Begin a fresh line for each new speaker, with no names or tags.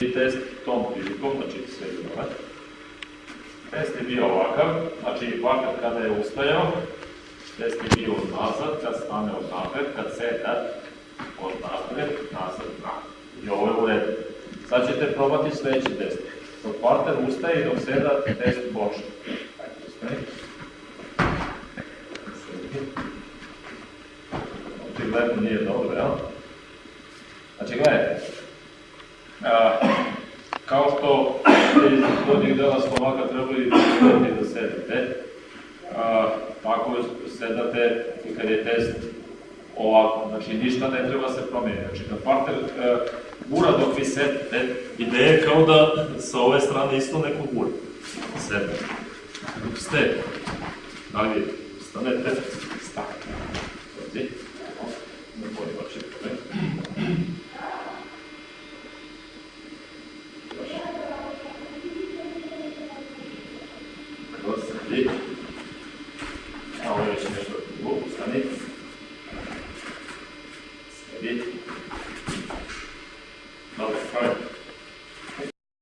I test tom prilikom, znači sve dole. Test je bio ovakav, znači ovakav kada je ustajao, test je bio nazad, kad stane od napred, kad seda od napred, nazad, napred. I ovo je u redu. Sad ćete probati sledeći test. Dok partner ustaje i dok seda, test. Sedi. Očigledno nije dobro, jel? Znači, gledajte, što ste iz gornjeg dela stomaka trebali da da sedete, a, tako sedate i kad je test ovako, znači ništa ne treba se promeniti. Znači kad partner e, gura dok vi sedite, ideja je kao da sa ove strane isto neko gura. Sedne. Dok ste, da li stanete, stanete. Dođi. Alors, je vais mettre wow, cette année.